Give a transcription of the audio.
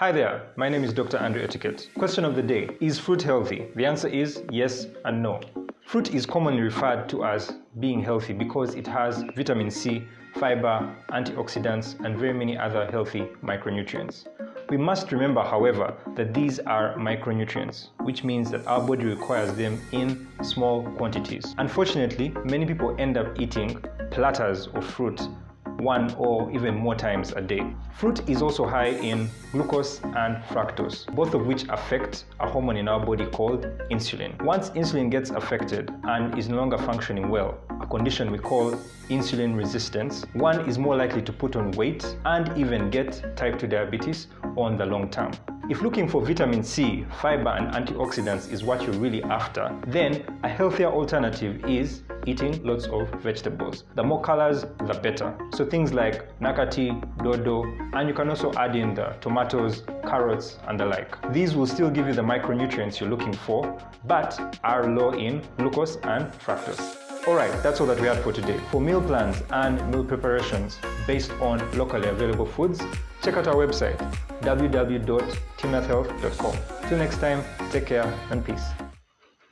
Hi there, my name is Dr. Andrew Etiquette. Question of the day Is fruit healthy? The answer is yes and no. Fruit is commonly referred to as being healthy because it has vitamin C, fiber, antioxidants, and very many other healthy micronutrients. We must remember, however, that these are micronutrients, which means that our body requires them in small quantities. Unfortunately, many people end up eating platters of fruit one or even more times a day. Fruit is also high in glucose and fructose, both of which affect a hormone in our body called insulin. Once insulin gets affected and is no longer functioning well, a condition we call insulin resistance, one is more likely to put on weight and even get type 2 diabetes on the long term. If looking for vitamin C, fiber and antioxidants is what you're really after, then a healthier alternative is eating lots of vegetables. The more colors, the better. So things like nakati, dodo, and you can also add in the tomatoes, carrots, and the like. These will still give you the micronutrients you're looking for, but are low in glucose and fructose. Alright, that's all that we had for today. For meal plans and meal preparations based on locally available foods, check out our website www.timnathhealth.com. Till next time, take care and peace.